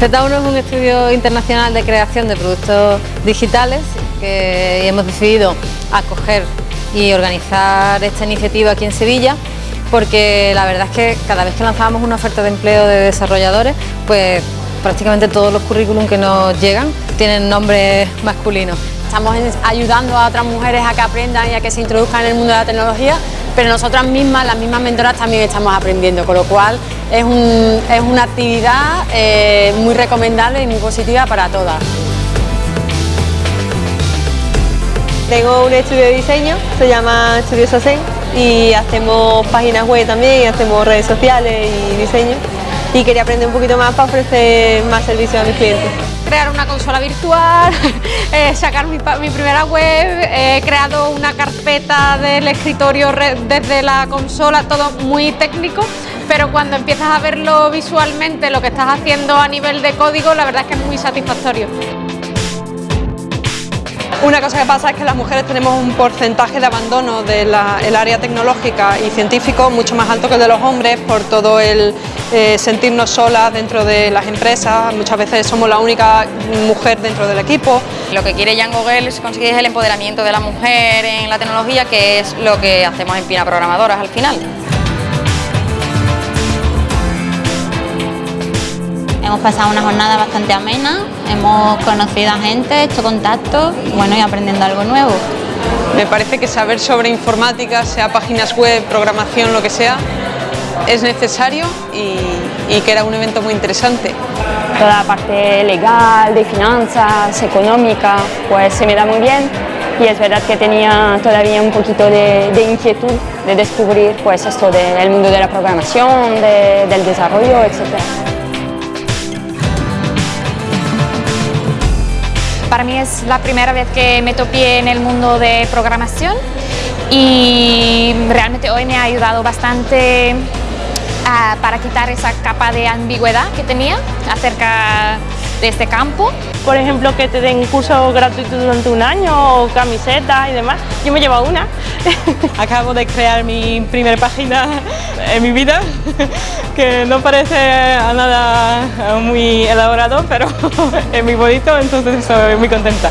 Z1 es un estudio internacional de creación de productos digitales que hemos decidido acoger y organizar esta iniciativa aquí en Sevilla porque la verdad es que cada vez que lanzábamos una oferta de empleo de desarrolladores pues prácticamente todos los currículum que nos llegan tienen nombres masculinos. Estamos ayudando a otras mujeres a que aprendan y a que se introduzcan en el mundo de la tecnología, pero nosotras mismas, las mismas mentoras, también estamos aprendiendo, con lo cual es, una actividad eh, muy recomendable y muy positiva para todas. Tengo un estudio de diseño, se llama Estudio Sasen y hacemos páginas web también, hacemos redes sociales y diseño. Y quería aprender un poquito más para ofrecer más servicios a mis clientes. Crear una consola virtual, eh, sacar mi, primera web, he creado una carpeta del escritorio desde la consola, todo muy técnico, pero cuando empiezas a verlo visualmente, lo que estás haciendo a nivel de código, la verdad es que es muy satisfactorio. Una cosa que pasa es que las mujeres tenemos un porcentaje de abandono del área tecnológica y científico mucho más alto que el de los hombres por todo el eh, sentirnos solas dentro de las empresas, muchas veces somos la única mujer dentro del equipo. Lo que quiere Jan Gogel es conseguir el empoderamiento de la mujer en la tecnología, que es lo que hacemos en Pina Programadoras al final. Hemos pasado una jornada bastante amena, hemos conocido a gente, hecho contacto bueno, y aprendiendo algo nuevo. Me parece que saber sobre informática, sea páginas web, programación, lo que sea, es necesario y, que era un evento muy interesante. Toda la parte legal, de finanzas, económica, pues se me da muy bien y es verdad que tenía todavía un poquito de, inquietud de descubrir pues esto del mundo de la programación, del desarrollo, etc. Para mí es la primera vez que me topé en el mundo de programación y realmente hoy me ha ayudado bastante ah, para quitar esa capa de ambigüedad que tenía acerca de este campo. Por ejemplo, que te den cursos gratuitos durante un año o camisetas y demás. Yo me llevo una. Acabo de crear mi primera página en mi vida, que no parece a nada muy elaborado, pero es muy bonito, entonces estoy muy contenta.